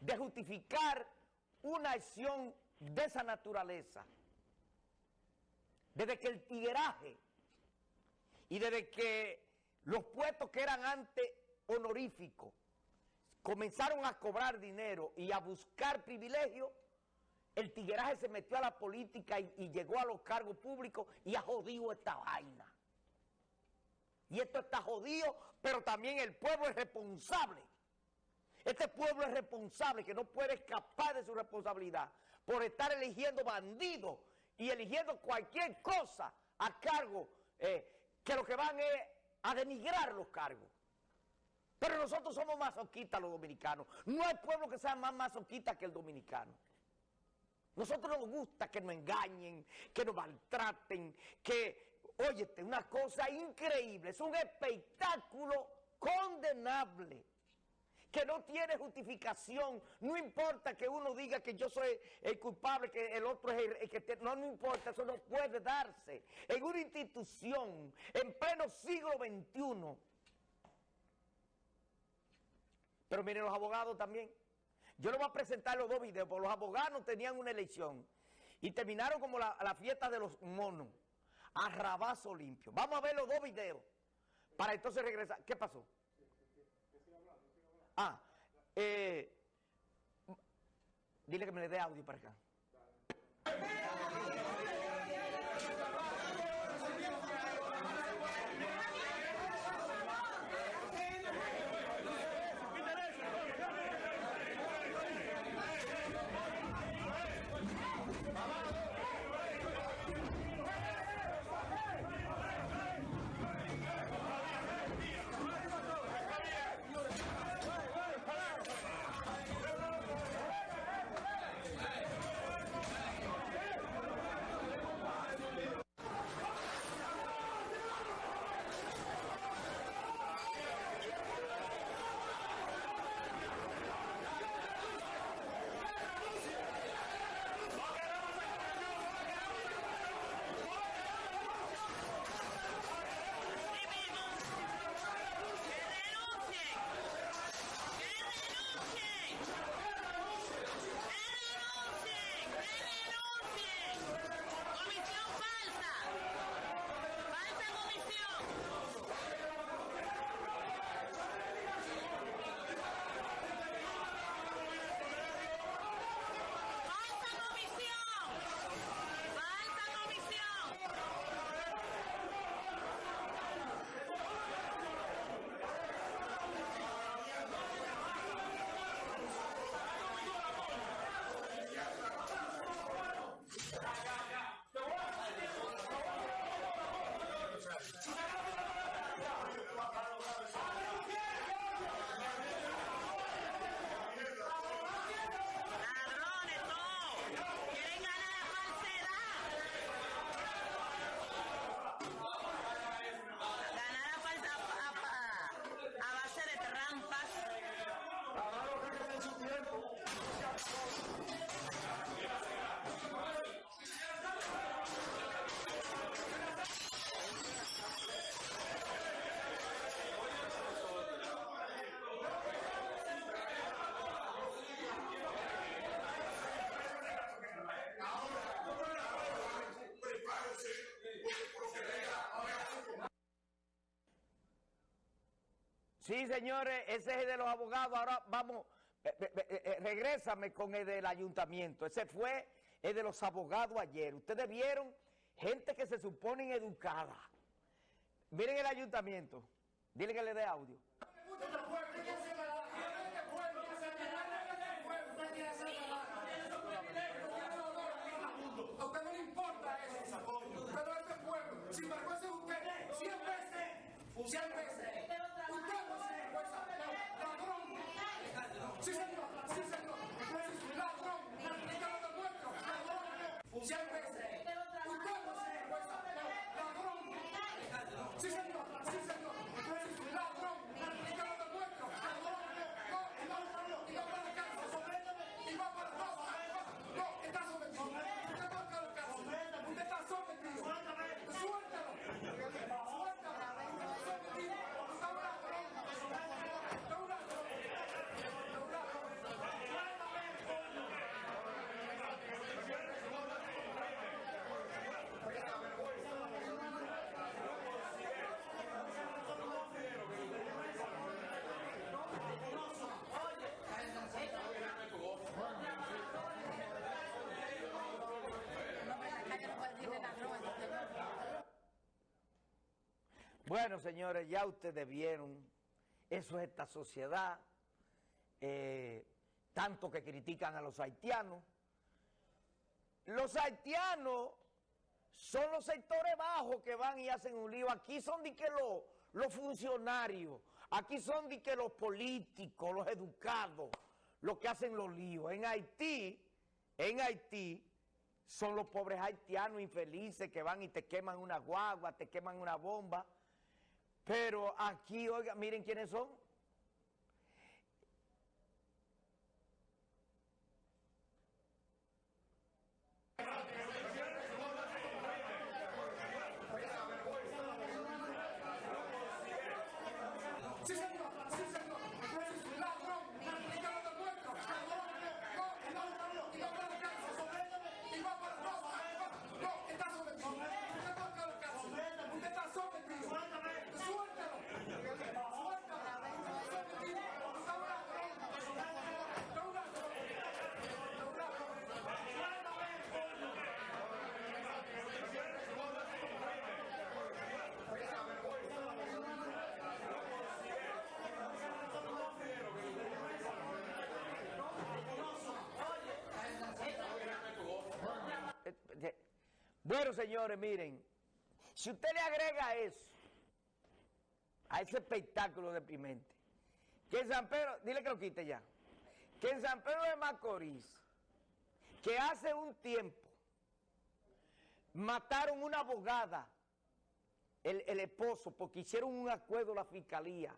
de justificar una acción de esa naturaleza. Desde que el tigueraje y desde que los puestos que eran antes honoríficos comenzaron a cobrar dinero y a buscar privilegios, el tigueraje se metió a la política y, llegó a los cargos públicos y ha jodido esta vaina. Y esto está jodido, pero también el pueblo es responsable. Este pueblo es responsable, que no puede escapar de su responsabilidad por estar eligiendo bandidos y eligiendo cualquier cosa a cargo, eh, que lo que van es a denigrar los cargos. Pero nosotros somos masoquistas los dominicanos. No hay pueblo que sea más masoquista que el dominicano. Nosotros nos gusta que nos engañen, que nos maltraten, que, óyete, una cosa increíble, es un espectáculo condenable que no tiene justificación. No importa que uno diga que yo soy el culpable, que el otro es el, que... no, no importa, eso no puede darse. En una institución, en pleno siglo XXI. Pero miren los abogados también. Yo les voy a presentar los dos videos, porque los abogados tenían una elección y terminaron como la, fiesta de los monos, a rabazo limpio. Vamos a ver los dos videos para entonces regresar. ¿Qué pasó? Ah, eh, dile que me le dé audio para acá. Sí, señores, ese es el de los abogados. Ahora vamos, eh, eh, regrésame con el del ayuntamiento. Ese fue el de los abogados ayer. Ustedes vieron gente que se suponen educada. Miren el ayuntamiento. Dile que le dé audio. A usted no le importa eso, este pueblo, usted, 100 veces, Bueno, señores, ya ustedes vieron, eso es esta sociedad, eh, tanto que critican a los haitianos. Los haitianos son los sectores bajos que van y hacen un lío. Aquí son de que los, los funcionarios, aquí son de que los políticos, los educados, los que hacen los líos. En Haití, en Haití, son los pobres haitianos infelices que van y te queman una guagua, te queman una bomba. Pero aquí, oiga, miren quiénes son. Sí, señor, sí, señor. Ladrón, y te lo demuestro. No, y no, y no para la cárcel. Y va para, no, no, no, está sometido. Usted va para la cárcel. Usted está sometido. Suéltalo. Suéltalo. Está sometido. Usted es un ladrón. Usted es un ladrón. Usted es un ladrón. Eh, Bueno, señores, miren, si usted le agrega eso, a ese espectáculo deprimente, que en San Pedro, dile que lo quite ya, que en San Pedro de Macorís, que hace un tiempo mataron una abogada, el, el esposo, porque hicieron un acuerdo la fiscalía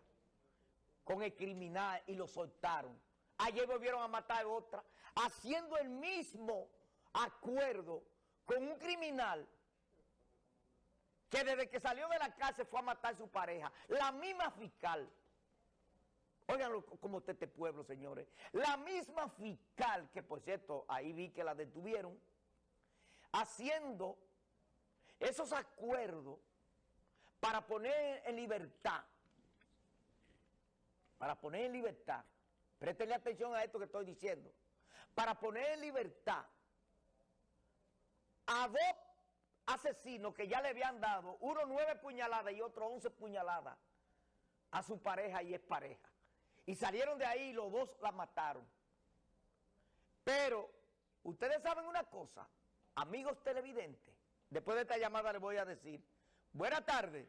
con el criminal y lo soltaron. Ayer volvieron a matar a otra, haciendo el mismo acuerdo con un criminal que desde que salió de la cárcel fue a matar a su pareja. La misma fiscal. Óiganlo como está este pueblo, señores. La misma fiscal, que por cierto, ahí vi que la detuvieron, haciendo esos acuerdos para poner en libertad, para poner en libertad, préstenle atención a esto que estoy diciendo, para poner en libertad a dos asesinos que ya le habían dado, uno nueve puñaladas y otro once puñaladas a su pareja y es pareja. Y salieron de ahí y los dos la mataron. Pero, ustedes saben una cosa, amigos televidentes, después de esta llamada les voy a decir, buenas tardes.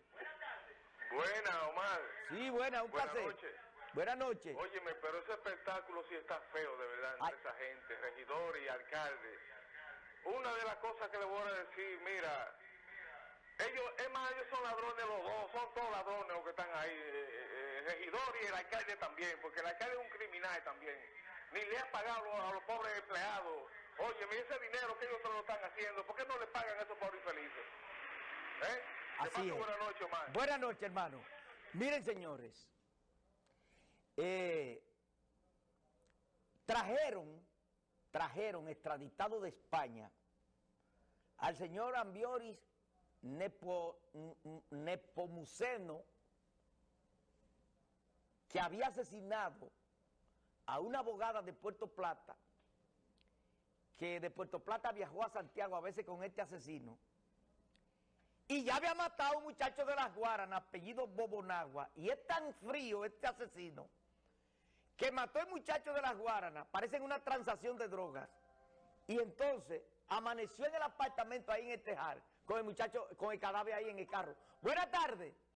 Buena, Omar. Sí, buena, un Buenas placer. noches. Buenas noches. Óyeme, pero ese espectáculo sí está feo, de verdad, entre Ay. esa gente, regidores y alcaldes. Una de las cosas que le voy a decir, mira, ellos, es más, ellos son ladrones los dos, son todos ladrones los que están ahí, eh, eh, el regidor y el alcalde también, porque el alcalde es un criminal también. Ni le ha pagado a los pobres empleados. Óyeme, ese dinero que ellos se lo están haciendo, ¿por qué no le pagan a esos pobres infelices? ¿Eh? Así es. buena noche, Omar. Buenas noches, hermano. Miren, señores, eh, trajeron, trajeron extraditado de España al señor Ambioris Nepomuceno, que había asesinado a una abogada de Puerto Plata, que de Puerto Plata viajó a Santiago a veces con este asesino, y ya había matado a un muchacho de las Guaranas, apellido Bobonagua, y es tan frío este asesino, que mató al muchacho de las Guaranas, parece en una transacción de drogas, y entonces amaneció en el apartamento ahí en el tejar, con el muchacho, con el cadáver ahí en el carro. Buenas tardes.